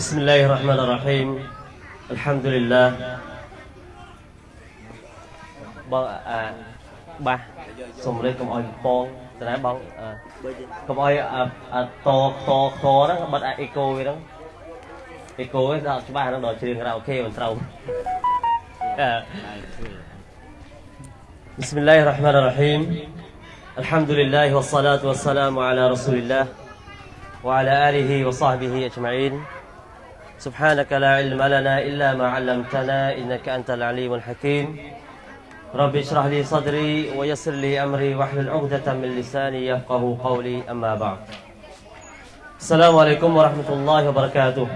بسم الله الرحمن الرحيم الحمد لله បងអាបាសសុំរេកកុំឲ្យពងតើណាបងអឺកុំឲ្យអាអាតខខខហ្នឹងបិទអាអេកូវាហ្នឹងអេកូវាដល់ច្បាស់ហ្នឹងដល់ជ្រៀងរ៉ាអូខេមិនត្រូវអឺ بسم الله الرحمن الرحيم الحمد لله والصلاة والسلام على رسول الله وعلى آله وصحبه أجمعين سبحانك لا علم لنا إلا ما علمتنا إنك أنت العليم الحكيم. رب اشرح لي صدري ويسر لي أمري واحلل عقدة من لساني يفقه قولي. أما بعد. السلام عليكم ورحمة الله وبركاته.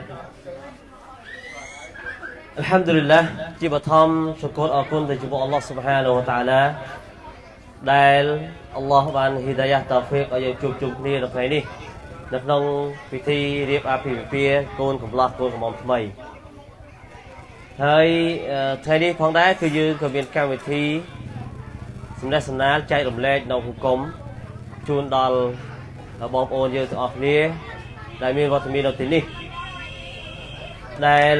الحمد لله جيبتها شكر اكون تجيب الله سبحانه และ تعالى ได้อัลลอฮ์บันฮิดายะตาฟิกอายุจุบจุบนี่ตรงไหนนี่ នៅក្នុងពិធីរៀបអាពាហ៍ពិពាហ៍កូនកំឡោះកូនកំមុំថ្មីហើយថ្ងៃនេះផងដែរគឺយើងក៏មានកម្មវិធីសម្ដែងសម្ដាលចែករំលែកនៅហុគមជូនដល់បងប្អូនយើងទាំងអស់គ្នាដែលមានវត្តមាននៅទីនេះដែល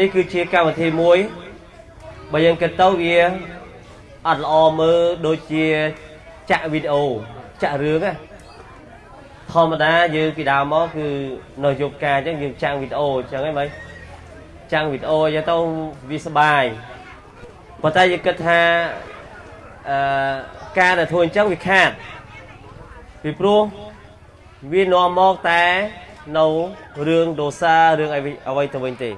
នេះគឺជាកម្មវិធីមួយបើយើងគិតទៅវាអត់ល្អមើលដូចជាចាក់វីដេអូចាក់រឿងណា ធម្មតាយើងពីដើមមកគឺនៅយប់ការអញ្ចឹងយើងចាំងវីដេអូអញ្ចឹងហីមិនចាំងវីដេអូអញ្ចឹងទៅវាសបាយប៉ុន្តែយើងគិតថាអឺការដែលធ្វើអញ្ចឹងវាខាតពីព្រោះវានាំមកតែនៅរឿងដោសារឿងអីអ្វីទៅវិញទេ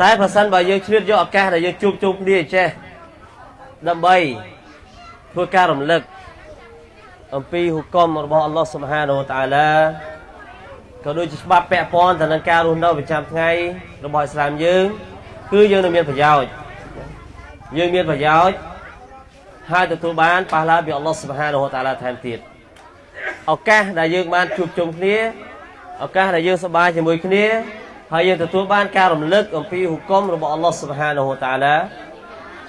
តែប្រសិនបើយើងឆ្លៀតយកឱកាសដែលយើងជួបជុំគ្នាចេះដើម្បីធ្វើការរំលឹក អំពីហុគមរបស់អល់ឡោះសុបហានវតាឡាក៏ដូចជាច្បាប់ពាក់ព័ន្ធទៅនឹងការរស់នៅប្រចាំថ្ងៃរបស់អ៊ីស្លាមយើង គឺយើងនឹងមានប្រយោជន៍យើងមានប្រយោជន៍ហើយទទួលបានប៉ះឡាពីអល់ឡោះសុបហានវតាឡាថែមទៀតឱកាសដែលយើងបានជួបជុំគ្នាឱកាសដែលយើងសប្បាយជាមួយគ្នាហើយយើងទទួលបានការរំលឹកអំពីហុគមរបស់អល់ឡោះសុបហានវតាឡា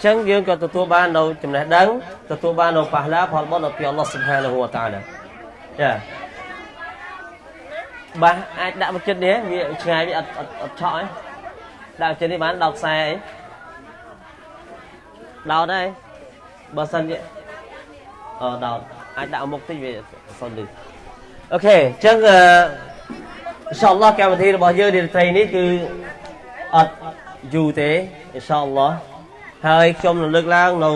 ចឹងយើងក៏ទទួលបាននៅចំណេះដឹងទទួលបាននៅប៉ះឡាផលបុណ្យពីអល់ឡោះសុបហានហូវតាឡាចាបាសអាចដាក់មកចិត្តនេះវាឆ្ងាយវាអត់អត់អត់ឆក់ឯងដាក់ចិត្តនេះបានដល់ខ្សែអីដោតហើយបើសិនជាអឺដោតអាចដាក់មុខតិចវាសុនលឺអូខេអញ្ចឹងអឺអ៊ីនសាអល់ឡោះកម្មវិធីរបស់យើងនាត្រីនេះគឺអត់យូរទេអ៊ីនសាអល់ឡោះ ហើយខ្ញុំនឹងលើកឡើងនៅ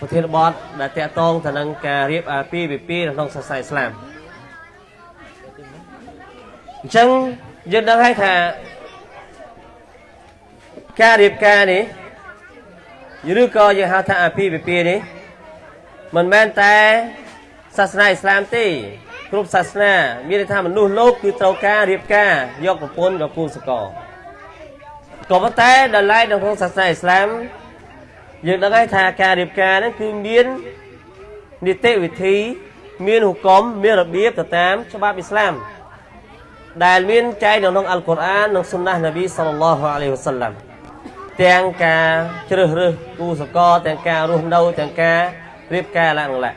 ប្រធានបទដែលតកតងទៅនឹងការរៀបអាពាហ៍ពិពាហ៍នៅក្នុងសាសនាអ៊ីស្លាមអញ្ចឹងយើងដឹងហើយថាការរៀបការនេះឬក៏យើងហៅថាអាពាហ៍ពិពាហ៍នេះមិនមែនតែសាសនាអ៊ីស្លាមទេគ្រប់សាសនាមានន័យថាមនុស្សលោកគឺត្រូវការរៀបការយកប្រពន្ធយកគូសកលក៏ប៉ុន្តែដល់ឡែកនៅក្នុងសាសនាអ៊ីស្លាម យើងដឹងហើយថាការរៀបការហ្នឹងគឺមាននីតិវិធី មានហុគមមានរបៀបទៅតាមច្បាប់អ៊ីស្លាមដែលមានចែងនៅក្នុងអល់កុរអាននិងសុណាហ៍នប៊ីសល្លឡោះអាឡៃហ៊ីវសាឡាំទាំងការជ្រើសរើសគូសកលទាំងការរស់នៅទាំងការរៀបការឡើងឡា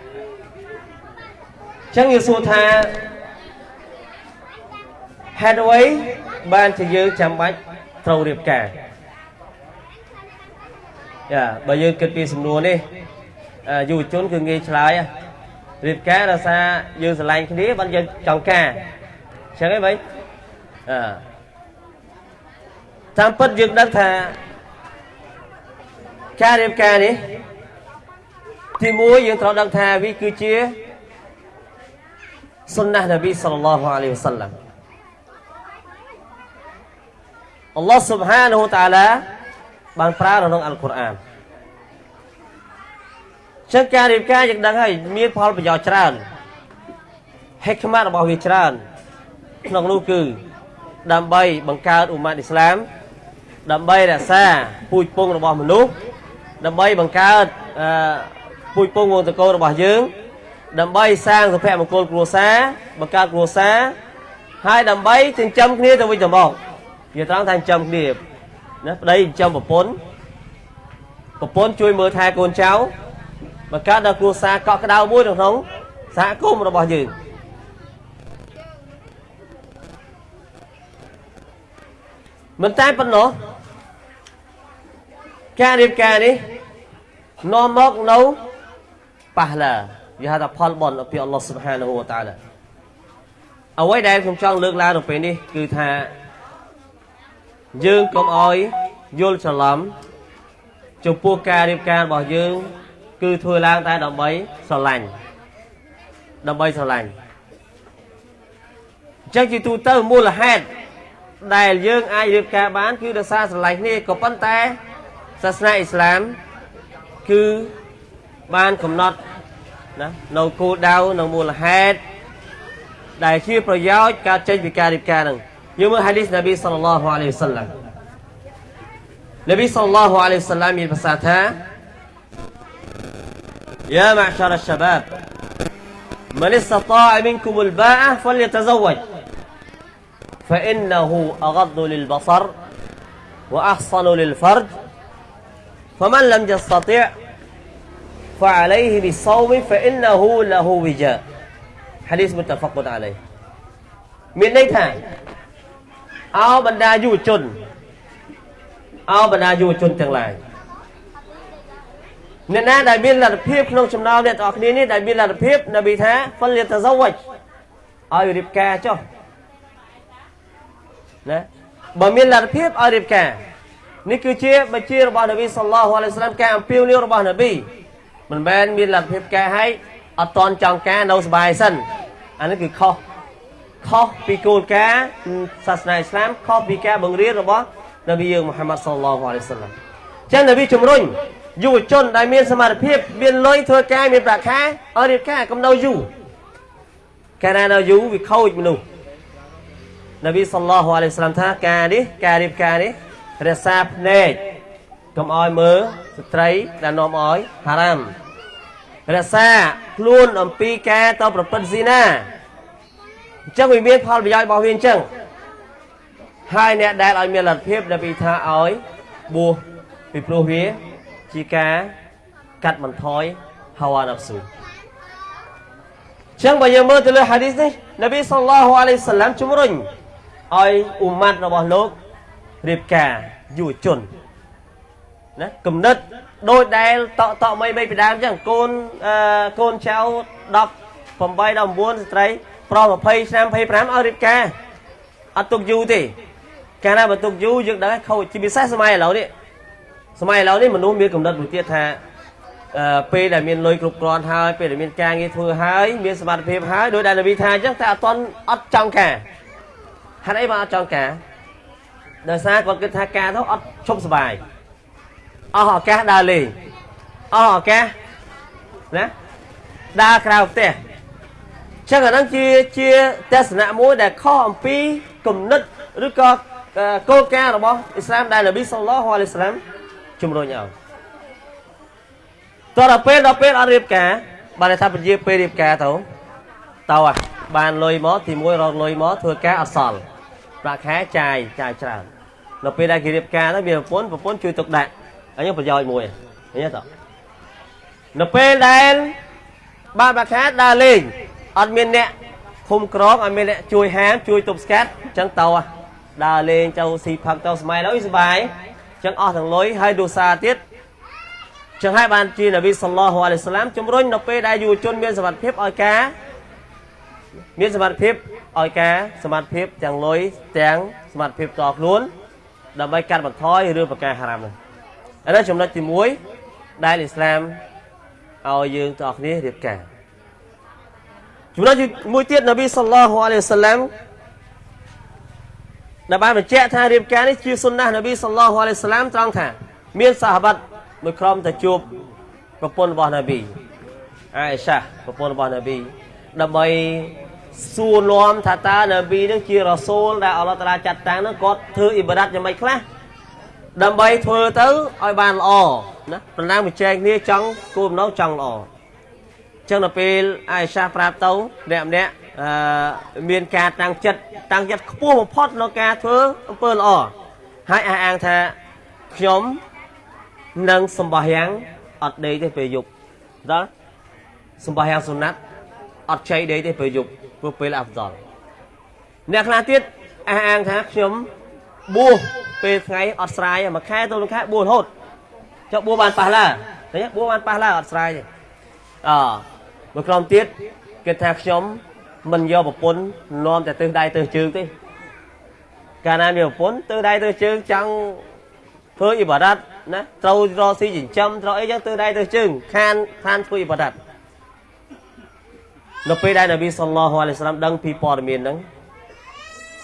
ចឹងយើងសួរថាហេតុអ្វីបានជាយើងចាំបាច់ត្រូវរៀបការ ចាបើយើងគិតពីសំណួរនេះយុវជនគឺងាយឆ្លើយរៀបការដោយសារយើងស្រឡាញ់គ្នាបានយើងចង់ការអញ្ចឹងហីបីអឺតាមពិតយើងដឹងថាការរៀបការនេះទីមួយយើងត្រូវដឹងថាវាគឺជាសុនណះនប៊ីសល្លឡោះអាឡៃហ៊ីវសល្លាមអល់ឡោះស៊ុបហានហូតាឡា បានប្រើនៅក្នុងអល់កុរអានចឹងការរៀបការយើងដឹងហើយមានផលប្រយោជន៍ច្រើនហេកម៉ាត់របស់វាច្រើន ក្នុងនោះគឺ ដើម្បីបង្កើតអ៊ុម៉ាត់អ៊ីស្លាម ដើម្បីរក្សាពូជពងរបស់មនុស្សដើម្បីបង្កើតអឺពូជពងវងតកូលរបស់យើង ដើម្បីសាងសុភមង្គលគ្រួសារបង្កើតគ្រួសារហើយដើម្បីចិញ្ចឹមគ្នាទៅវិញទៅមកវាត្រង់ថាចិញ្ចឹមគ្នា ណាប្តីចិញ្ចឹមប្រពន្ធប្រពន្ធជួយមើលថែកូនចៅបង្កើតដល់គ្រួសារកក់ក្ដៅមួយក្នុងសហគមន៍របស់យើងមិនតែប៉ុណ្ណោះការរៀបការនេះនាំមកនៅប៉ះឡាវាហៅថាផលបុណ្យពីអល់ឡោះស៊ុបហានហូវតាឡាអ្វីដែលខ្ញុំចង់លើកឡើងនៅពេលនេះគឺថា យើងកុំអោយយល់ច្រឡំចំពោះការរៀបការរបស់យើង គឺធ្វើឡើងតែដើម្បីស្រឡាញ់ដើម្បីស្រឡាញ់អញ្ចឹងជាទូទៅមូលហេតុដែលយើងអាចរៀបការបាន គឺដោយសារស្រឡាញ់គ្នាក៏ប៉ុន្តែសាសនាអ៊ីស្លាម គឺបានកំណត់ណានៅគោលដៅនៅមូលហេតុដែលជាប្រយោជន៍ការចេញពីការរៀបការហ្នឹង يوم حديث نبي صلى الله عليه وسلم نبي صلى الله عليه وسلم يبساتها يا معشر الشباب من استطاع منكم الباءة فليتزوج فإنه أغض للبصر وأحصن للفرج فمن لم يستطع فعليه بالصوم فإنه له وجاء حديث متفق عليه من ليتها អោបណ្ដាយុវជនអោបណ្ដាយុវជនទាំងឡាយអ្នកណាដែលមានលទ្ធភាពក្នុងចំណោមអ្នកទាំងអស់គ្នានេះដែលមានលទ្ធភាពនប៊ីថាហ្វិលយតហ្សវជឲ្យរៀបការចុះណាបើមានលទ្ធភាពឲ្យរៀបការនេះគឺជាបញ្ជារបស់នប៊ីសល្លោះអាឡៃសាឡាមការអំពាវនាវរបស់នប៊ីមិនមែនមានលទ្ធភាពការឲ្យអត់តន់ចង់ការនៅសុបាយសិនអានេះគឺខុស ខុសពីគោលការណ៍សាសនាអ៊ីស្លាមខុសពីការបង្រៀនរបស់នប៊ីយើងមូហាម៉ាត់សល្លោះអាឡៃសាឡាមចឹងនប៊ីជំរុញយុវជនដែលមានសមត្ថភាពមានលុយធ្វើការមានប្រាក់ខែឲ្យរៀបការកុំនៅយូរកាលណានៅយូរវាខូចមនុស្សនប៊ីសល្លោះអាឡៃសាឡាមថាការនេះការរៀបការនេះរក្សាភ្នែកកុំឲ្យមើលស្ត្រីដែលនាំឲ្យហារ៉ាមរក្សាខ្លួនអំពីការទៅប្រព្រឹត្តស៊ីណា អញ្ចឹងវាមានផលប្រយោជន៍របស់វាអញ្ចឹងហើយអ្នកដែលឲ្យមានលទ្ធភាពដែលពីថាឲ្យបួសពីព្រោះវាជាការកាត់បន្ថយហាវ៉ាណាហ្វស៊ូចឹងបើយើងមើលទៅលើហាឌីសនេះនប៊ីសល្លោះអាឡៃសាឡាមជំរុញឲ្យអ៊ុម៉ាត់របស់លោករៀបការយុវជនណាគំនិតដូចដែលតក់តក់មីមីពីដើមចឹងកូនអឺកូនចៅ18 19ស្ត្រី ប្រុស20ឆ្នាំ25ឲ្យរៀបការអត់ទុកយូរទេកាលណាបើទុកយូរយើងដឹងខូចជាពិសេសសម័យឥឡូវនេះសម័យឥឡូវនេះមនុស្សមានគំនិតមួយទៀតថាអឺពេលដែលមានលុយគ្រប់គ្រាន់ហើយពេលដែលមានការងារធ្វើហើយមានសមត្ថភាពហើយដោយដែលនវីថាអញ្ចឹងតែអត់តន់អត់ចង់ការហេតុអីបានអត់ចង់ការដោយសារគាត់គិតថាការទៅអត់ឈប់សុបាយអស់ឱកាសដើរលេងអស់ឱកាសណាដើរក្រៅផ្ទះ ចឹងអាហ្នឹងជាជាទស្សនៈមួយដែលខុសអំពីគំនិតឬក៏គោលការណ៍របស់អ៊ីស្លាមដែលនប៊ីសល្លោះអាឡៃសាឡាមជំរុញឲ្យតរពេលដល់ពេលអត់រៀបការបានថាពជាពេលរៀបការទៅទៅបានលុយមកទី1រកលុយមកធ្វើការអត់សល់ប្រាក់ខែចាយចាយច្រើនដល់ពេលដែលគេរៀបការទៅមានប្រពន្ធប្រពន្ធជួយទុកដាក់អញ្ចឹងប្រយោជន៍មួយឃើញទេនៅពេលដែលបានប្រាក់ខែដើរលេង អត់មានអ្នកឃុំក្រងអត់មានអ្នកជួយហាមជួយទប់ស្កាត់អញ្ចឹងទៅដើរលេងទៅស៊ីផឹកទៅស្មៃដល់សុបាយអញ្ចឹងអស់ទាំងលុយហើយដូសាទៀតចឹងហើយបានជានប៊ីសល្លោះអាឡៃសាឡាមជំរុញនៅពេលដែលយុវជនមានសមត្ថភាពឲ្យការមានសមត្ថភាពឲ្យការសមត្ថភាពទាំងលុយទាំងសមត្ថភាពតខ្លួនដើម្បីកាត់បន្ថយរឿងប្រការហារ៉ាមនេះឥឡូវចំណុចទី1ដែលអ៊ីស្លាមឲ្យយើងទាំងអស់គ្នារៀបការ ចំណុចមួយទៀតនប៊ីសល្លោះអាឡៃសាឡាមដែលបានបញ្ជាក់ថារៀបការនេះជាសុណាស់នប៊ីសល្លោះអាឡៃសាឡាមត្រង់ថាមានសាហាបាត់មួយក្រុមទៅជួបប្រពន្ធរបស់នប៊ីអាអេសាប្រពន្ធរបស់នប៊ីដើម្បីសួរនាំថាតើនប៊ីនឹងជារ៉ាសូលដែលអល់ឡោះតាឡាចាត់តាំងនឹងគាត់ធ្វើអ៊ីបាដាតយ៉ាងម៉េចខ្លះដើម្បីធ្វើទៅឲ្យបានល្អណាប្រណាំងបញ្ចែកគ្នាចង់គោលបំណងចង់ល្អ ចឹងដល់ពេលអាយសាប្រាប់ទៅអ្នកម្នាក់អឺមានការតាំងចិត្តតាំងចិត្តខ្ពស់បំផុតក្នុងការធ្វើអំពើល្អហើយអះអាងថាខ្ញុំនឹងសម្បះយ៉ាងអត់ដេកទេពេលយប់ដល់សម្បះយ៉ាងសុណាត់អត់ចៃដេកទេពេលយប់ព្រោះពេលអាប់ដល់អ្នកខ្លះទៀតអះអាងថាខ្ញុំបួសពេលថ្ងៃអត់ស្រាយមួយខែទៅមួយខែបួសរហូតចុះបួសបានប៉ះឡាឃើញបួសបានប៉ះឡាអត់ស្រាយទេអ មួយក្រុមទៀតគេថាខ្ញុំមិនយកប្រពន្ធនាំតែទិសដៃទិសជើងទេកាលណាមានប្រពន្ធទិសដៃទិសជើងចង់ធ្វើអ៊ីបារ៉ាត់ណាត្រូវរកស៊ីចិញ្ចឹមត្រូវអីចឹងទិសដៃទិសជើងខានខានធ្វើអ៊ីបារ៉ាត់នៅពេលដែលនប៊ីសល្លោះអាឡៃសាឡាមដឹងពីព័ត៌មានហ្នឹង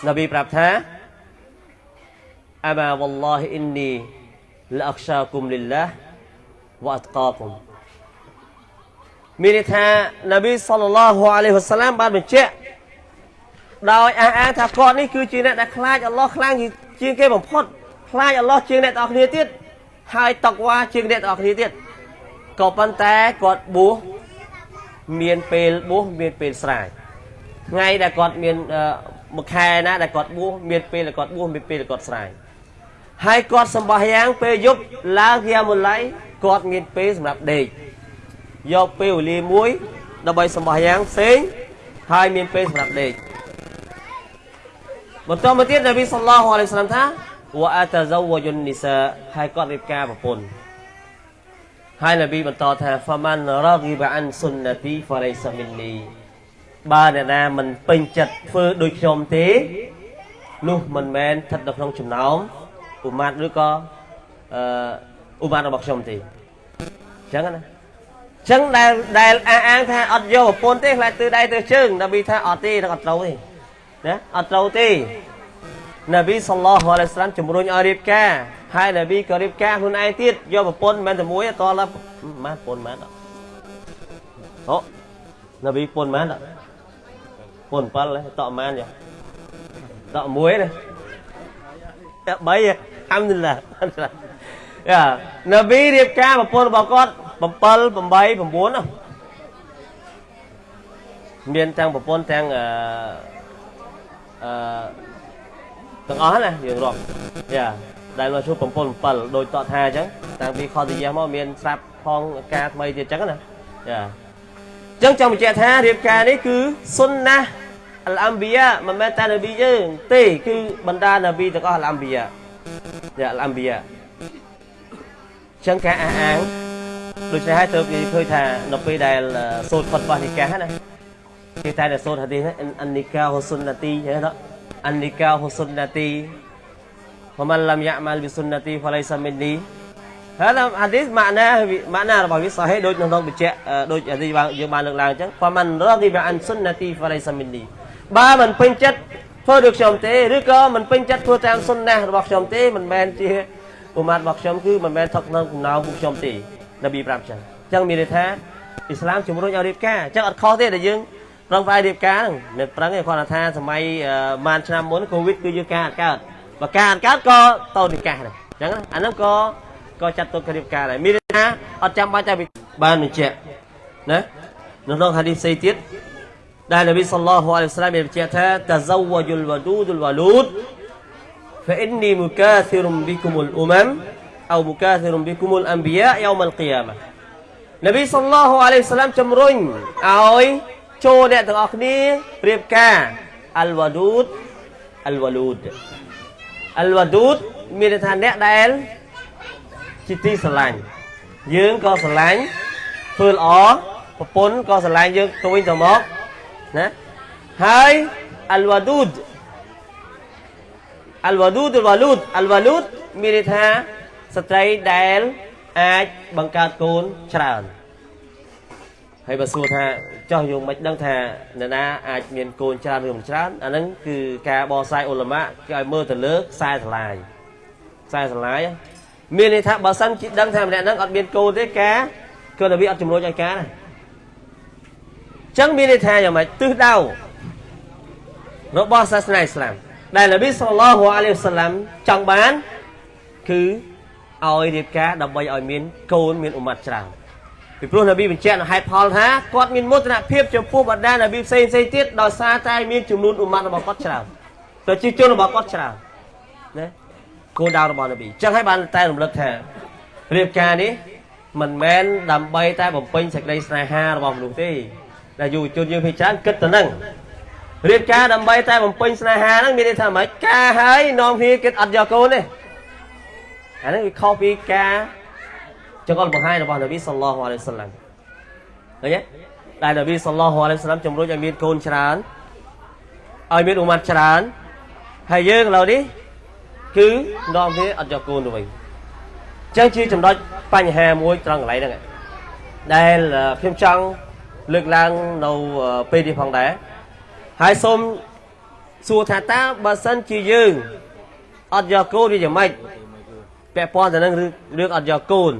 នប៊ីប្រាប់ថាអបាវ៉ាឡោះអ៊ីននីលអខ្សាគុំលិលឡាវ៉ាអតកាគុំ មានន័យថានប៊ីសល្លឡោះអាឡៃហ៊ុសឡាមបានបញ្ជាក់ដោយអះអាងថាគាត់នេះគឺជាអ្នកដែលខ្លាចអល់ឡោះខ្លាំងជាងគេបំផុតខ្លាចអល់ឡោះជាងអ្នកទាំងអស់គ្នាទៀតហើយតកវ៉ាជាងអ្នកទាំងអស់គ្នាទៀតក៏ប៉ុន្តែគាត់បួសមានពេលបួសមានពេលស្រាយថ្ងៃដែលគាត់មានមួយខែណាដែលគាត់បួសមានពេលដែលគាត់បួសមានពេលដែលគាត់ស្រាយហើយគាត់សម្បះយ៉ាងពេលយប់ឡើងជាមុលៃគាត់មានពេលសម្រាប់ដេក យកពេលវេលាមួយដើម្បីសម្បះយ៉ាងផ្សេងហើយមានពេលសម្រាប់ដេកបន្តមកទៀតនប៊ីសល្លោះអាឡៃសាឡាមថាវ៉ាអាតាហ្សាវយុននីសាហើយគាត់រៀបការប្រពន្ធហើយនប៊ីបន្តថាហ្វាម៉ាន់រ៉ាហ្គីបអានស៊ុនណាទីហ្វាឡៃសាមីននីបើអ្នកណាមិនពេញចិត្តធ្វើដូចខ្ញុំទេនោះមិនមែនស្ថិតនៅក្នុងចំណោមឧមាតឬក៏អឺឧមាតរបស់ខ្ញុំទេអញ្ចឹងណា ចឹងដែលដែលអះអាងថាអត់យកប្រពន្ធទេខ្លាចទិសដៃទិសជើងនប៊ីថាអត់ទេនឹងអត់ត្រូវទេណាអត់ត្រូវទេនប៊ីសល្លោះអាឡៃសាឡាមជំរុញឲ្យរៀបការហើយនប៊ីក៏រៀបការខ្លួនឯងទៀតយកប្រពន្ធមិនតែមួយតឡើម៉ាប្រពន្ធម៉ាអូនប៊ីប្រពន្ធម៉ាប្រពន្ធ7តម៉ានយ៉ាតមួយណាតែ3ហាំឌុលឡាយ៉ានប៊ីរៀបការប្រពន្ធរបស់គាត់ 7 8 9មានទាំងប្រពន្ធទាំងអឺអឺទាំងអស់ណាយើងរាប់យ៉ាដែលមកជួប7 7ដូចតតថាអញ្ចឹងតាំងពីខតយាមកមានស្រាប់ផងការថ្មីទៀតអញ្ចឹងណាយ៉ាអញ្ចឹងចង់បញ្ជាក់ថារៀបការនេះគឺសុនណាអលអំប៊ីយ៉ាមិនមែនតែនប៊ីយើងទេគឺបណ្ដានប៊ីទាំងអស់អលអំប៊ីយ៉ាយ៉ាអលអំប៊ីយ៉ាអញ្ចឹងការអះអាង ដូច្នេះហើយទើបនិយាយឃើញថានៅពេលដែលសូត្រផុតបោះនិកាណាគេតែតែសូត្រហាឌីសអានិកាហ៊ុសុនណាទីហ៎អានិកាហ៊ុសុនណាទីហ្វមិនលំយ៉ាម៉ាល់ប៊ីសុនណាទីហ្វឡៃសាមីននីហើយហាឌីសម៉ាណាម៉ាណារបស់វាសាហេដូចនៅក្នុងបញ្ជាក់ដូចហាឌីសយើងបានលើកឡើងអញ្ចឹងហ្វមិនរ៉ាឌីបអានសុនណាទីហ្វឡៃសាមីននីបើមិនពេញចិត្តធ្វើដូចខ្ញុំទេឬក៏មិនពេញចិត្តធ្វើតាមសុនណារបស់ខ្ញុំទេមិនមែនជាឧមាតរបស់ខ្ញុំគឺមិនមែនថកក្នុងកំណៅពួកខ្ញុំទេ នប៊ីប្រាប់ចឹងអញ្ចឹងមានន័យថាអ៊ីស្លាមជំរុញឲ្យរៀបការអញ្ចឹងអត់ខុសទេដែលយើងប្រឹងប្រែងរៀបការហ្នឹងមិនប្រឹងទេគាត់ថាសម័យម៉ានឆ្នាំមុនកូវីដគឺយើងការអត់កើតបើការអត់កើតក៏តូននិកាសដែរអញ្ចឹងអាហ្នឹងក៏ក៏ចាត់ទុករៀបការដែរមានន័យថាអត់ចាំបាច់តែបានបញ្ជាក់ណានៅក្នុងហាឌីសផ្សេងទៀតដែលនប៊ីសល្លោះអាឡៃហ៊ីវសឡាមបានបញ្ជាក់ថាតហ្សវជុលវឌូដុលវលូដ فإني مكاثر بكم الأمم អោមុកាសិរុំប៊ីគុមុលអម្បយ៉ាយោមលគីយ៉ាម៉ានប៊ីសល្លោះអាឡៃសាឡាមជំរុញឲ្យចូលអ្នកទាំងអស់គ្នាប្រៀបការអលវ៉ាឌូតអលវ៉ាលូតអលវ៉ាឌូតមានន័យថាអ្នកដែលជាទីស្រឡាញ់យើងក៏ស្រឡាញ់ធ្វើល្អប្រពន្ធក៏ស្រឡាញ់យើងទៅវិញទៅមកណាហើយអលវ៉ាឌូតអលវ៉ាឌូតអលវ៉ាលូតអលវ៉ាលូតមានន័យថា ស្ត្រីដែលអាចបង្កើតកូនច្រើនហើយបើសួរថាចោះយើងមិនដឹងថានរណាអាចមានកូនច្រើនឬមិនច្រើនអាហ្នឹងគឺការបកស្រាយអ៊ុលម៉ាគេឲ្យមើលទៅលើខ្សែស្រឡាយខ្សែស្រឡាយមានន័យថាបើសិនជាដឹងថាម្នាក់ហ្នឹងអត់មានកូនទេការគឺតែវាអត់ជំនួយឲ្យការណាអញ្ចឹងមានន័យថាយ៉ាងម៉េចទិសដៅរបស់សាសនាអ៊ីស្លាមដែលនប៊ីសល្លឡោះអាឡៃហ៊ីវសឡាំចង់បានគឺ ឲ្យរៀបការដើម្បីឲ្យមានកូនមានអ៊ុម៉ាត់ច្រើនពីព្រោះនប៊ីបញ្ជាក់នៅហេតុផលថាគាត់មានមោទនភាពចំពោះបណ្ដានប៊ីផ្សេងផ្សេងទៀតដោយសារតែមានចំនួនអ៊ុម៉ាត់របស់គាត់ច្រើនប្រជាជនរបស់គាត់ច្រើនណាគោលដៅរបស់នប៊ីអញ្ចឹងហើយបានតែរំលឹកថារៀបការនេះមិនមែនដើម្បីតែបំពេញសេចក្តីស្នេហារបស់មនុស្សទេដែលយុវជនយើងភាគច្រើនគិតទៅនឹងរៀបការដើម្បីតែបំពេញស្នេហាហ្នឹងមានន័យថាម៉េចការហើយនាំគ្នាគិតអត់យកកូនទេ អាហ្នឹងវាខុសពីការចង្អុលបង្ហាញរបស់នប៊ីសល្លោះអាឡៃហ៊ីវសល្លាមឃើញទេដែលនប៊ីសល្លោះអាឡៃហ៊ីវសល្លាមជំរុញឲ្យមានកូនច្រើនឲ្យមានអ៊ុម៉ាត់ច្រើនហើយយើងឥឡូវនេះគឺនាំគ្នាអត់យកកូនទៅវិញអញ្ចឹងជាចំណុចបញ្ហាមួយត្រង់កន្លែងហ្នឹងដែលខ្ញុំចង់លើកឡើងនៅពេលនេះផងដែរហើយសូមសួរថាតើបើសិនជាយើងអត់យកកូនវាយ៉ាងម៉េច ពាក់ព័ន្ធទៅនឹងរឿងអត់យកកូន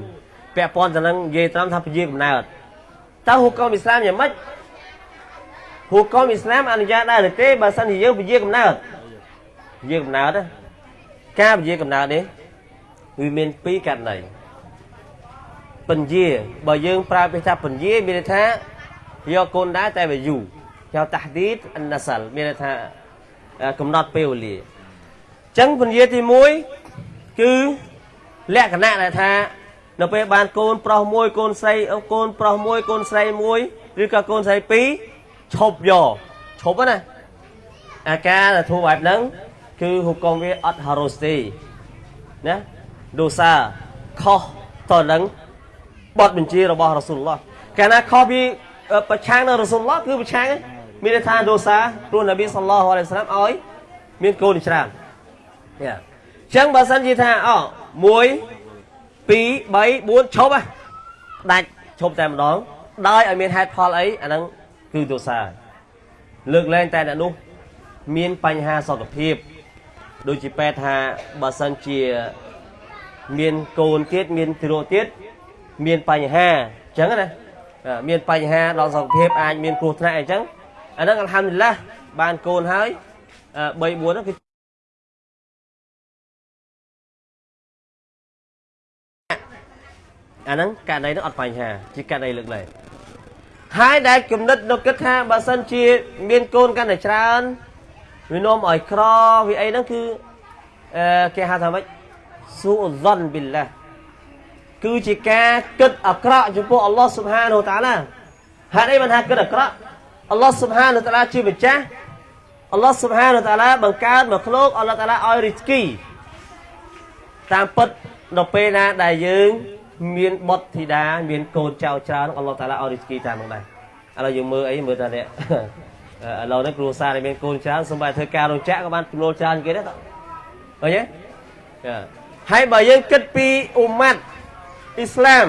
ពាក់ព័ន្ធទៅនឹងនិយាយត្រង់ថាពជាកំណើតតើហូកុំអ៊ីស្លាមយ៉ាងម៉េចហូកុំអ៊ីស្លាមអនុញ្ញាតដែរឬទេបើសិនជាយើងពជាកំណើតពជាកំណើតការពជាកំណើតនេះវាមានពីរករណីពញាបើយើងប្រើពាក្យថាពញាមានន័យថាយកកូនដែរតែវាយូរហៅតាហ្ឌីតអនសាល់មានន័យថាកំណត់ពេលវេលាអញ្ចឹងពញាទី1គឺ លក្ខណៈដែលថា នៅពេលបានកូន ប្រុសមួយកូនស្រីកូនប្រុសមួយកូនស្រីមួយឬក៏កូនស្រីពីរឈប់យកឈប់ណាអាការដែលធ្វើបែបហ្នឹងគឺហុកមវាអត់ហារ៉ូសទេណាដូសាខុសតនឹងបទបញ្ជារបស់រ៉ាស៊ូលឡោះកាលណាខុសពីប្រឆាំងនឹងរ៉ាស៊ូលឡោះគឺប្រឆាំងមានន័យថាដូសាព្រោះនប៊ីសល្លោះអាឡៃសាឡាមឲ្យ មានកូនច្រើនយ៉ាអញ្ចឹងបើសិនជាថាអូ1 2 3 4ឈប់ដាច់ឈប់តែម្ដងដោយឲ្យមានហេតុផលអីអាហ្នឹងគឺទោសាលើកលែងតែអ្នកនោះមានបញ្ហាសុខភាពដូចជាពេទ្យថាបើសិនជាមានកូនទៀតមានទារកទៀតមានបញ្ហាអញ្ចឹងណាមានបញ្ហាដល់សុខភាពអាចមានគ្រោះថ្នាក់អីចឹងអាហ្នឹងអល់ហាំឌុលឡាបានកូនហើយ3 4ហ្នឹងគឺ អាហ្នឹងករណីហ្នឹងអត់បញ្ហាជាករណីលើកលែងហើយដែលគំនិតនៅគិតថាបើសិនជាមានកូនកាន់តែច្រើនវានាំឲ្យក្រវាអីហ្នឹងគឺអឺគេហៅថាម៉េចស៊ូអ៊ុហ្សានប៊ីឡាគឺជាការគិតអាក្រក់ចំពោះអល់ឡោះស៊ុបហានូតាឡាហេតុអីបានថាគិតអាក្រក់អល់ឡោះស៊ុបហានូតាឡាជាម្ចាស់អល់ឡោះស៊ុបហានូតាឡាបង្កើតមកលោកអល់ឡោះតាឡាឲ្យរីស្គីតាមពិតនៅពេលណាដែលយើង មានបុត្រធីតាមានកូនចៅច្រើនអល់ឡោះតាឡាឲ្យរីស្គីតាមនោះដែរឥឡូវយើងមើលអីមើលតានេះឥឡូវនេះគ្រួសារដែលមានកូនច្រើនសូម្បីធ្វើការរោងចក្រក៏បានចំណូលច្រើនគេដែរតើឃើញទេហើយបើយើងគិតពីអ៊ុម៉ាត់អ៊ីស្លាម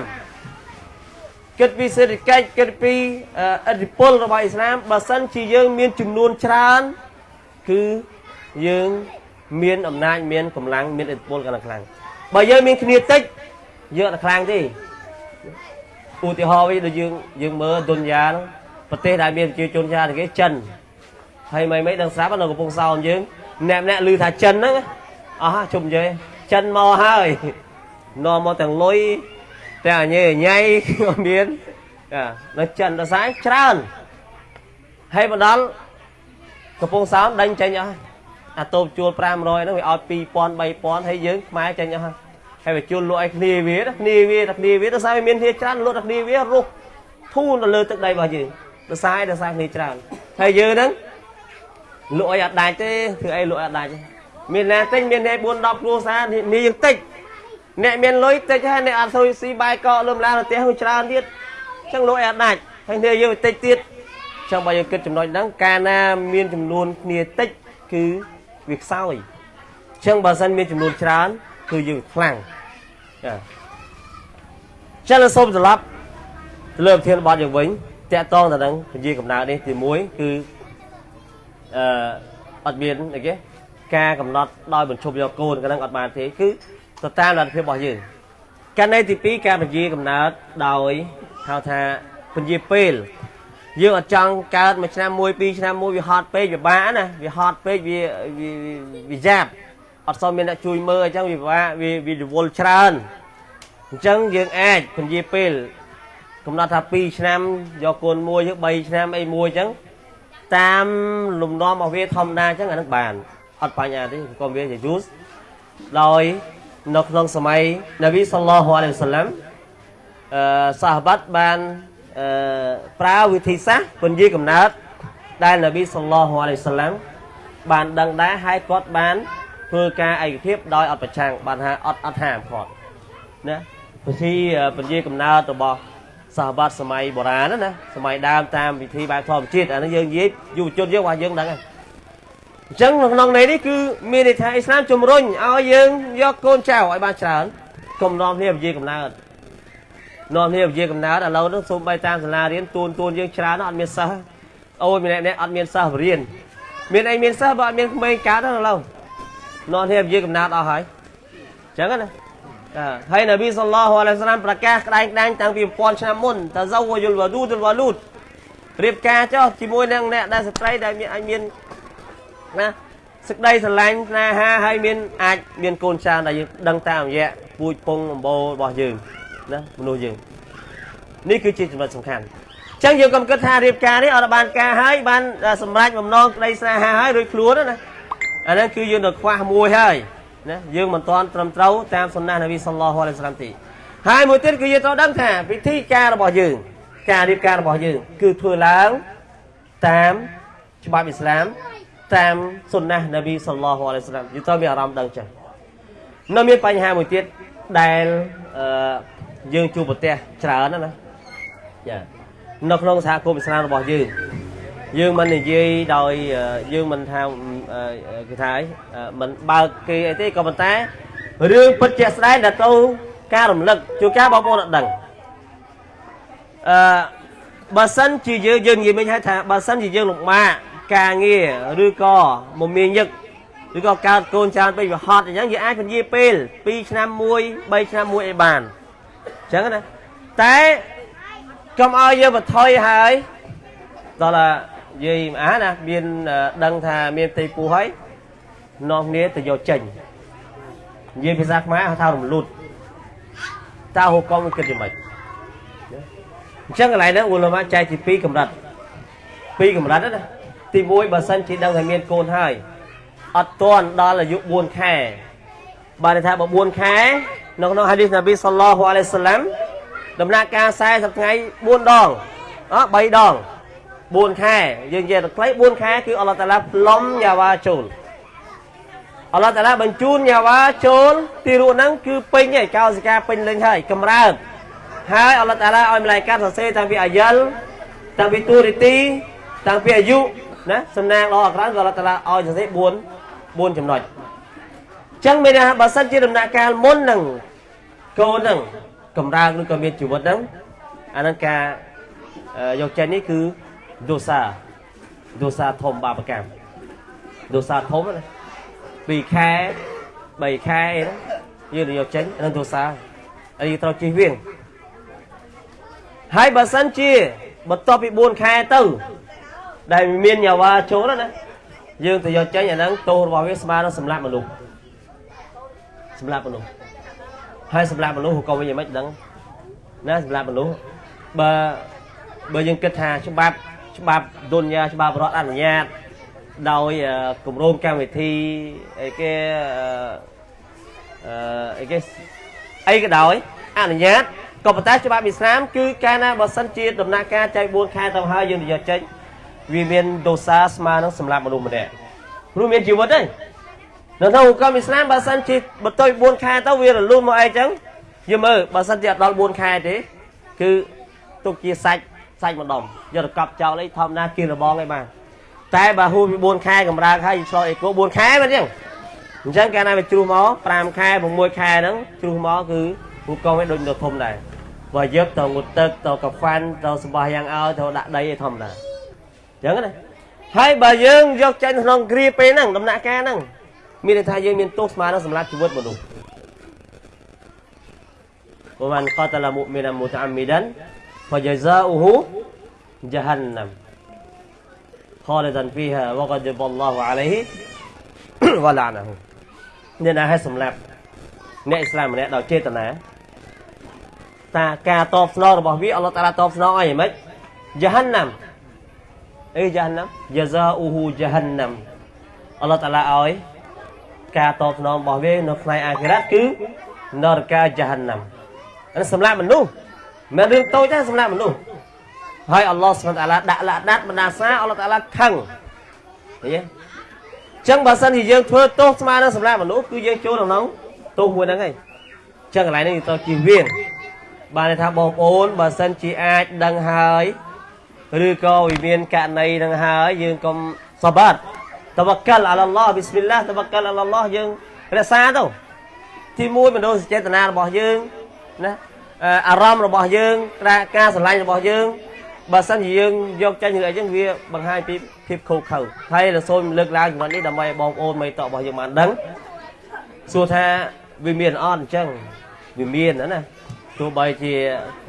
គិតពីសេដ្ឋកិច្ចគិតពីអធិពលរបស់អ៊ីស្លាមបើសិនជាយើងមានចំនួនច្រើនគឺយើងមានអំណាចមានកម្លាំងមានអធិពលកាន់តែខ្លាំងបើយើងមានគ្នាតិច យើងអត់ខ្លាំងទេឧទាហរណ៍វិញដូចយើងយើងមើលទុនយ៉ាប្រទេសដែលមានប្រជាជនច្រើនគេចិនហើយមិនមិនដឹងស្រាប់នៅកំពង់សោមយើងអ្នកម្នាក់ឮថាចិនហ្នឹងអស់ជុំនិយាយចិនមកហើយនាំមកទាំងលុយទាំងអញេញ៉ៃក៏មាននៅចិនដល់ស្អាយច្រើនហើយមកដល់កំពង់សោមដេញចេញអស់អាតូបជួល500ហ្នឹងវាឲ្យ2000 3000ហើយយើងខ្មែរចេញអស់ ហើយហើយវាជួលលក់ឲ្យគ្នាវាគ្នាវាតែគ្នាវាដល់សារវាមានគ្នាច្រើនលក់តែគ្នាវារុះធូនទៅលើទឹកដីរបស់យើងដល់សារដល់សារគ្នាច្រើនហើយយើងហ្នឹងលក់ឲ្យអត់ដាច់ទេធ្វើអីលក់អត់ដាច់មានណាទិញមានអ្នក4 10គ្រួសារនេះយើងតិចអ្នកមានលុយតិចហើយអ្នកអត់សុយស៊ីបាយកកលឹមឡានផ្ទះវាច្រើនទៀតអញ្ចឹងលក់ឲ្យអត់ដាច់ហើយគ្នាយើងតិចទៀតអញ្ចឹងបើយើងគិតចំណុចហ្នឹងកាលណាមានចំនួនគ្នាតិចគឺវាខ្សោយអញ្ចឹងបើសិនមានចំនួនច្រើន គឺយើងខ្លាំងចាចឹងសូមត្រឡប់ទៅលើប្រធានបទយើងវិញតកតងទៅនឹងពជាកំណើតនេះទី1គឺអឺអត់មានអីគេការកំណត់ដោយបញ្ឈប់យកកូនក៏នឹងអត់បានទេគឺទៅតាមលទ្ធភាពរបស់យើងករណីទី2ការពជាកំណើតដោយហៅថាពជាពេលយើងអត់ចង់កើតមួយឆ្នាំមួយពីរឆ្នាំមួយវាហត់ពេកវាបាក់ណាវាហត់ពេកវាវាយ៉ាប់ អត់សូវមានអ្នកជួយមើលអញ្ចឹងវាពិបាកវាវារវល់ច្រើនអញ្ចឹងយើងអាចពន្យាពេលកំណត់ថា2ឆ្នាំយកកូនមួយឬ3ឆ្នាំអីមួយអញ្ចឹងតាមលំនាំរបស់វាធម្មតាអញ្ចឹងអានឹងបានអត់បញ្ហាទេក៏វាជាយូសដោយនៅក្នុងសម័យនប៊ីសល្លោះអាឡៃហ៊ីវសឡាំអឺសាហបាត់បានអឺប្រើវិធីសាស្ត្រពន្យាកំណើតដែលនប៊ីសល្លោះអាឡៃសាឡាំបានដឹងដែរហើយគាត់បាន ធ្វើការឯកភាពដោយអត់ប្រឆាំងបានថាអត់អត់ហាមគាត់ណាពិធីពជាកំណើតរបស់សាហបាត់សម័យបុរាណណាសម័យដើមតាមវិធីបែបធម្មជាតិអានេះយើងនិយាយយុវជនយើងរបស់យើងដឹងហើយអញ្ចឹងក្នុងន័យនេះគឺមានន័យថាអ៊ីស្លាមជំរុញឲ្យយើងយកកូនចៅឲ្យបានច្រើនកុំនាំគ្នាពជាកំណើតនាំគ្នាពជាកំណើតឥឡូវនេះសូមបីតាមសាលារៀនទួនទួនយើងច្រើនអត់មានសិស្សអូយម្នាក់នេះអត់មានសិស្សបរៀនមានអីមានសិស្សបើអត់មានក្មេងកើតទេឥឡូវ នាំគ្នាពជាកំណើតអស់ហើយអញ្ចឹងណាហើយនប៊ីសល្លោះអាឡៃសាឡាមប្រកាសក្តែងក្តែងតាំងពី1000ឆ្នាំមុនតាហ្សាវយុលវ៉ាឌូទុលវ៉ាលូតរៀបការចុះជាមួយនឹងអ្នកដែលស្ត្រីដែលមានអាចមានណាសេចក្តីស្រឡាញ់ស្នេហាហើយមានអាចមានកូនច្រើនដែលយើងដឹងតាមរយៈពូជពងអំបូររបស់យើងណាមនុស្សយើងនេះគឺជាចំណុចសំខាន់អញ្ចឹងយើងកុំគិតថារៀបការនេះអត់បានការហើយបានសម្រេចបំណងក្តីស្នេហាហើយរួចខ្លួនណា អាហ្នឹងគឺយើងនៅខ្វះមួយហើយណាយើងមិនទាន់ត្រឹមត្រូវតាមសុណានប៊ីសល្លោះអាឡៃសាឡាមទេហើយមួយទៀតគឺយើងត្រូវដឹងថាពិធីការរបស់យើង ការរៀបការរបស់យើង គឺធ្វើឡើងតាមច្បាប់អ៊ីស្លាមតាមសុណានប៊ីសល្លោះអាឡៃសាឡាមយើងត្រូវមានអារម្មណ៍ដឹងចឹងនៅមានបញ្ហាមួយទៀតដែលអឺយើងជួបប្រទះច្រើនណាណាចានៅក្នុងសហគមន៍អ៊ីស្លាមរបស់យើងយើងមិននិយាយដោយយើងមិនថា គេថាអីមិនបើកគេអីទេក៏ប៉ុន្តែរឿងពិតជាក់ស្ដែងដែលទៅការរំលឹកជួនកាលបងប្អូនអត់ដឹងអឺបើសិនជាយើងយើងនិយាយមិញហៅថាបើសិនជាយើងលំបាកការងារឬក៏មមាញឹកឬក៏កើតកូនច្រើនពេកវាហត់អញ្ចឹងយើងអាចពន្យាពេល2ឆ្នាំ1 3ឆ្នាំ1អីបានអញ្ចឹងណាតែកុំឲ្យយើងបន្ថយហើយដល់ យាយអាណាមានដឹងថាមានផ្ទៃពោះហើយនាំគ្នាទៅយកចេញនិយាយភាសាខ្មែរហៅថារំលូតតើហូកុំគិតយ៉ាងម៉េចអញ្ចឹងកន្លែងហ្នឹងឧលមាចែកជា2កម្រិត2កម្រិតណាទី1បើសិនជាដឹងថាមានកូនហើយអត់ទាន់ដល់អាយុ4ខែបានថាបើ4ខែនៅក្នុងហាឌីសនប៊ីសល្លោះអាឡៃសាឡាំដំណាក់កាល40ថ្ងៃ4ដងអ3ដង 4ខែយើងនិយាយទៅខ្លី4ខែគឺអល់ឡោះតាឡាផ្លុំយ៉ាវ៉ាចូលអល់ឡោះតាឡាបញ្ជូនយ៉ាវ៉ាចូលទីរួចហ្នឹងគឺពេញហើយកោសិកាពេញលេញហើយកម្រើកហើយអល់ឡោះតាឡាឲ្យម្លាយកាត់សរសេរតាំងពីអាយលតាំងពីទូរីទីតាំងពីអាយុណាសំណាងល្អអក្រៅក៏អល់ឡោះតាឡាឲ្យសរសេរ4 4ចំណុចអញ្ចឹងមានថាបើសិនជាដំណាក់កាលមុនហ្នឹងកូនហ្នឹងកម្រើកឬក៏មានជីវិតហ្នឹងអាហ្នឹងការយកចេញនេះគឺ ដូសាដូសាធំបាបកម្មដូសាធំណា2ខែ3ខែអីណាយើងយកចេញនឹងដូសាហើយយើងត្រូវជិះវៀងហើយបើសិនជាបន្ទាប់ពី4ខែទៅ ដែលមានយ៉ាវ៉ាចូលណាយើងទៅយកចេញអាហ្នឹងទោសរបស់វាស្មើនឹងសម្លាប់មនុស្សសម្លាប់មនុស្សហើយសម្លាប់មនុស្សក៏វិញយ៉ាងម៉េចដឹងណាសម្លាប់មនុស្សបើបើយើងគិតថាច្បាប់ ច្បាប់ទុនយ៉ាច្បាប់រដ្ឋអនុញ្ញាតដោយគម្រោងកម្មវិធីអីគេអឺអីគេអីក៏ដោយអនុញ្ញាតក៏ប៉ុន្តែច្បាប់អ៊ីស្លាមគឺកាលណាបើសិនជាដំណាក់កាលចែក4ខែទៅហើយយើងទៅយកចេញវាមានដោសាស្មើនឹងសម្រាប់មនុស្សម្នាក់ព្រោះមានជីវិតទេនៅក្នុងអង្គអ៊ីស្លាមបើសិនជាបន្ទុយ4ខែទៅវារលូនមកអីចឹងយើងមើលបើសិនជាអត់ដល់4ខែទេគឺទុកជាសាច់ សាច់ម្ដុំយកទៅកប់ចោលអីធម្មតាគៀនរបងអីបានតែបើហួសពី4ខែកម្រើកហើយឆ្លោះអេកូ4ខែមិនអញ្ចឹងអញ្ចឹងកាលណាវាជ្រុះមក5ខែ6ខែហ្នឹងជ្រុះមកគឺពូកងវាដូចនៅធំដែរបើយកទៅងុតទឹកទៅកាហ្វាន់ទៅសម្បះយ៉ាងឲ្យទៅដាក់ដីឯធម្មតាអញ្ចឹងណាហើយបើយើងយកចេញក្នុងគ្រាពេលហ្នឹងដំណាក់កាលហ្នឹងមានន័យថាយើងមានទោសស្មើនឹងសម្រាប់ជីវិតមនុស្ស ومن قتل مؤمنا متعمدا فجزاؤه جهنم خالدا فيها وغضب الله عليه ولعنه អ្នកណាឲ្យសម្លាប់អ្នកអ៊ីស្លាមម្នាក់ដោយចេតនាតាការតបស្នងរបស់វាអល់ឡោះតាឡាតបស្នងឲ្យយ៉ាងម៉េចយហាន់ណាំអីយហាន់ណាំយ៉ាហ្សាអ៊ូហ៊ូយហាន់ណាំអល់ឡោះតាឡាឲ្យការតបស្នងរបស់វានៅថ្ងៃអាខិរ៉ាត់គឺនរកាយហាន់ណាំអានេះសម្លាប់មនុស្ស មិនរឿងតូចទេសម្លាប់មនុស្សហើយអល់ឡោះសុបហានតាឡាដាក់លាក់ដាត់បណ្ដាសាអល់ឡោះតាឡាខឹងឃើញទេចឹងបើសិនជាយើងធ្វើទោសស្មើនឹងសម្រាប់មនុស្សគឺយើងចូលក្នុងទោសមួយហ្នឹងឯងចឹងកន្លែងនេះទៅជិះវៀងបានន័យថាបងប្អូនបើសិនជាអាចដឹងហើយឬក៏វិមានករណីនឹងហើយយើងកុំសបាត់តវកលអល់ឡោះប៊ីស្មិលឡាតវកលអល់ឡោះយើងរក្សាទៅទីមួយមនោសញ្ចេតនារបស់យើងណា អារម្មណ៍របស់យើងការស្រឡាញ់របស់យើងបើសិនជាយើងយកចេញឬអីចឹងវាបង្ហាញពីភាពខូខើហើយរសូមលើកឡើងចំណុចនេះដើម្បីឲ្យបងប្អូនមេតបរបស់យើងបានដឹងសួរថាវាមានអត់អញ្ចឹងវាមានណាទោះបីជា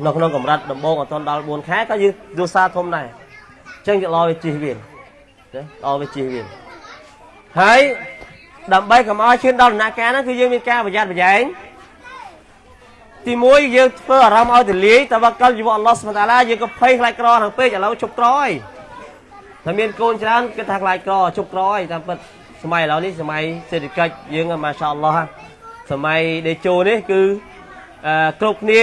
នៅក្នុងកម្រិតដំបងអត់ទាន់ដល់4ខែក៏យើងយល់សារធំដែរអញ្ចឹងយកឡវាជិះវាណាដល់វាជិះវាហើយដើម្បីកុំឲ្យឈានដល់ដំណាក់កាលហ្នឹងគឺយើងមានការប្រយ័ត្នប្រយែង ទីមួយយើងធ្វើអារម្មណ៍ឲ្យទលាយតវកលជីវអល់ឡោះសុបតាឡាយើងក៏ភ័យខ្លាចក្រខាងពេកឥឡូវជប់ក្រហើយតែមានកូនច្រើនគិតថាខ្លាចក្រជប់ក្រហើយតាមពិតសម័យឥឡូវនេះសម័យសេដ្ឋកិច្ចយើងម៉ាសាអល់ឡោះសម័យដេជោនេះគឺអឺគ្រប់គ្នា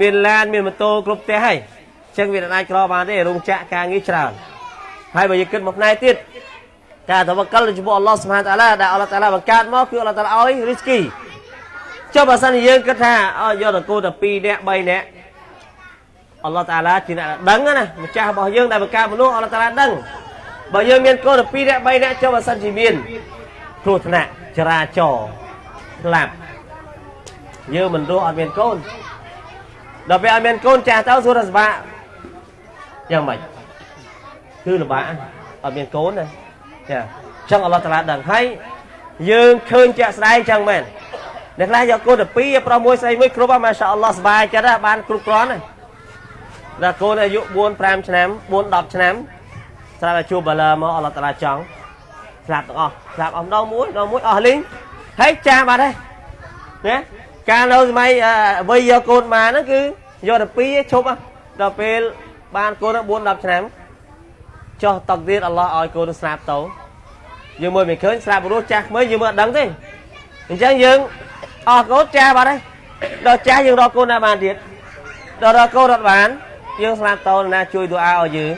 មានឡានមានម៉ូតូគ្រប់ផ្ទះហើយអញ្ចឹងវាអាចក្របានទេរោងចក្រការងារច្រើនហើយបើយើងគិតមកផ្នែកទៀតការតវកលចំពោះអល់ឡោះសុបហានតាឡាដែលអល់ឡោះតាឡាបង្កើតមកគឺអល់ឡោះតាឡាឲ្យរីស្គី ចុះបើសិនជាយើងគិតថាអើយកតកូតែ2នាក់3នាក់អល់ឡោះតាឡាជាអ្នកដឹងណាម្ចាស់របស់យើងដែលបង្កើតមនុស្សអល់ឡោះតាឡាដឹងបើយើងមានកូនតែ2នាក់3នាក់ចុះបើសិនជាមានគ្រោះថ្នាក់ចរាចរណ៍ស្លាប់យើងមិនរស់អត់មានកូនដល់ពេលអត់មានកូនចាស់ទៅសួរថាសបាយ៉ាងម៉េចគឺលំបាកអត់មានកូនណាចាចឹងអល់ឡោះតាឡាដឹងហើយយើងឃើញជាក់ស្ដែងចឹងមែន អ្នកខ្លះយកកូនទៅពីរប្រុសមួយស្រីមួយគ្រប់ហ្នឹងម៉ាសាអល់ឡោះសុបាយចិត្តបានគ្រប់គ្រាន់ណាកូនអាយុ4 5ឆ្នាំ4 10ឆ្នាំស្រាប់តែជួបបាឡាមកអល់ឡោះតាឡាចង់ស្លាប់ទាំងអស់ស្លាប់អស់ដងមួយដងមួយអស់លីងហើយចាស់បាត់ហើយណាការនៅសម័យវ័យយកកូនបានហ្នឹងគឺយកទៅពីរឈប់ដល់ពេលបានកូន4 10ឆ្នាំចោះតកទៀតអល់ឡោះឲ្យកូនស្លាប់ទៅយើងមើលមិនឃើញស្លាប់រស់ចាស់ក្មេងយើងមើលអត់ដឹងទេអញ្ចឹងយើង អស់កូនចាស់បាត់ហើយដល់ចាស់យើងរកកូនណាបានទៀតដល់រកកូនអត់បានយើងស្លាប់តោណាជួយទូអាឲ្យយើង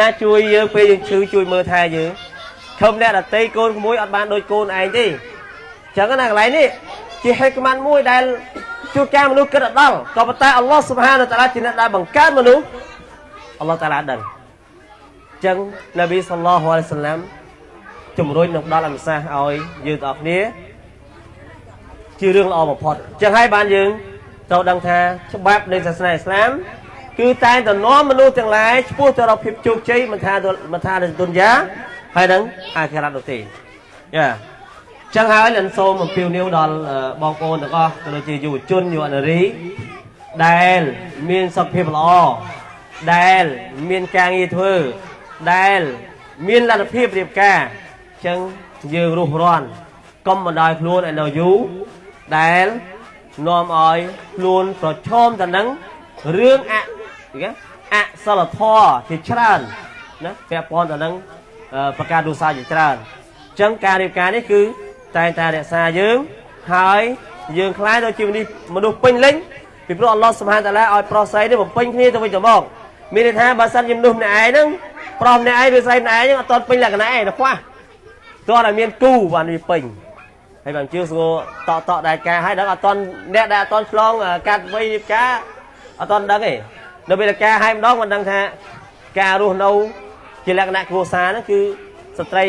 ណាជួយយើងពេលយើងឈឺជួយមើលថែយើងធំអ្នកដតីកូនក្មួយអត់បានដូចកូនឯងទេអញ្ចឹងណាកន្លែងនេះជាហេតុក្មានមួយដែលជួនកាលមនុស្សគិតអត់ដល់ក៏ប៉ុន្តែអល់ឡោះសុបហានតាឡាជាអ្នកដែលបង្កើតមនុស្សអល់ឡោះតាឡាដឹងអញ្ចឹងនប៊ីសល្លោះអាឡៃសាឡាំជំរុញនឹងដល់អនុសាសន៍ឲ្យយើងទាំងអស់គ្នា ជារឿងល្អបំផុតអញ្ចឹងហើយបានយើងត្រូវដឹងថាច្បាប់នៃសាសនាអ៊ីស្លាមគឺតែងតែនាំមនុស្សទាំងឡាយឆ្ពោះទៅរកភាពជោគជ័យមិនថាមិនថានៅទុនយ៉ាហើយនឹងអាខិរ៉ាត់នោះទេយ៉ាចឹងហើយលិនសូមអំពាវនាវដល់បងប្អូនទាំងអស់ក៏ដូចជាយុវជនយុវនារីដែលមានសុខភាពល្អដែលមានការងារធ្វើដែលមានលទ្ធភាពរៀបការចឹងយើងរស់រាន់កុំបណ្ដោយខ្លួនឲ្យនៅយូរ ដែលនាំឲ្យខ្លួនប្រឈមទៅនឹងរឿងអគេអសិលធម៌ជាច្រើនណាពាក់ព័ន្ធទៅនឹងប្រការទោសាជាច្រើនអញ្ចឹងការរៀបការនេះគឺតែងតែរក្សាយើងហើយយើងខ្លាយទៅជាមនុស្សពេញលេញពីព្រោះអល់ឡោះសុបហានតាឡាឲ្យប្រុសស្រីនេះបំពេញគ្នាទៅវិញទៅមកមានន័យថាបើសិនជាមនុស្សម្នាក់ឯងហ្នឹងប្រុសម្នាក់ឯងឬស្រីម្នាក់ឯងហ្នឹងអត់ទាន់ពេញលក្ខណៈឯងទៅខ្វះទាន់តែមានគូបានវាពេញ ហើយបានជឿស្គាល់តតតដែលការហើយដល់អត់តន់អ្នកដែលអត់តន់ឆ្លងកាត់វ័យរៀបការអត់តន់ដឹងទេនៅពេលការហើយម្ដងមិនដឹងថាការរស់នៅជាលក្ខណៈគ្រួសារហ្នឹងគឺស្ត្រី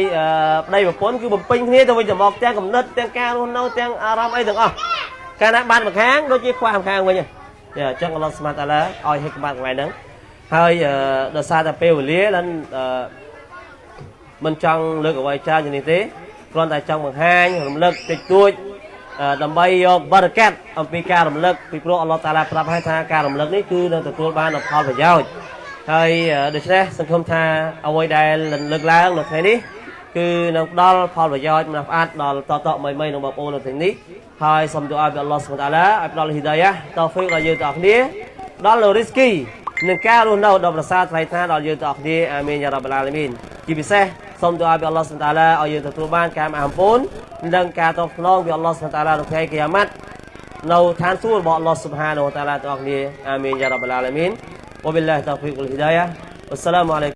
ប្តីប្រពន្ធគឺបំពេញគ្នាទៅវិញទៅមកទាំងកំណត់ទាំងការរស់នៅទាំងអារម្មណ៍អីទាំងអស់កាលណាបានម្ខាងដូចជាខ្វះម្ខាងវិញចាអញ្ចឹងអល់ឡោះស្មាតអាឡាឲ្យហិកបាត់ថ្ងៃហ្នឹងហើយដោយសារតែពេលវេលាលិនមិនចង់លើកអ្វីច្រើនជាងនេះទេ គ្រាន់តែចង់បង្ហាញរំលឹកតិចតួចដើម្បីយកបរិកាត់អំពីការរំលឹកពីព្រោះអល់ឡោះតាឡាប្រាប់ឲ្យថាការរំលឹកនេះគឺនឹងទទួលបានផលប្រយោជន៍ហើយដូច្នេះសង្ឃឹមថាអ្វីដែលលើកឡើងនៅថ្ងៃនេះគឺនឹងផ្ដល់ផលប្រយោជន៍មិនផ្អាត់ដល់តតមីមីនឹងបងប្អូននៅថ្ងៃនេះហើយសូមទូអាពីអល់ឡោះសុបតាឡាឲ្យផ្ដល់ហ៊ីដាយ៉ាតោហ្វីកដល់យើងទាំងអស់គ្នាដល់នូរីស្គីនឹងការរស់នៅដ៏ប្រសើរថ្លៃថ្លាដល់យើងទាំងអស់គ្នាអាមីនយ៉ារ៉ាប់អាឡាមីនជាពិសេស សូមទូអាពីអល់ឡោះសុបតាឡាឲ្យយើងទទួលបានការអាំពូននិងការតបស្នងពីអល់ឡោះសុបតាឡានៅថ្ងៃកិយាម៉ាត់នៅឋានសួគ៌របស់អល់ឡោះសុបហានវតាឡាទាំងអស់គ្នាអាមីនយ៉ារ៉ាប់អាឡាមីនវបិលឡាហ៊ីតោហ្វីកវលហ៊ីដាយ៉ាអ៊ុស្សឡាមអាឡៃ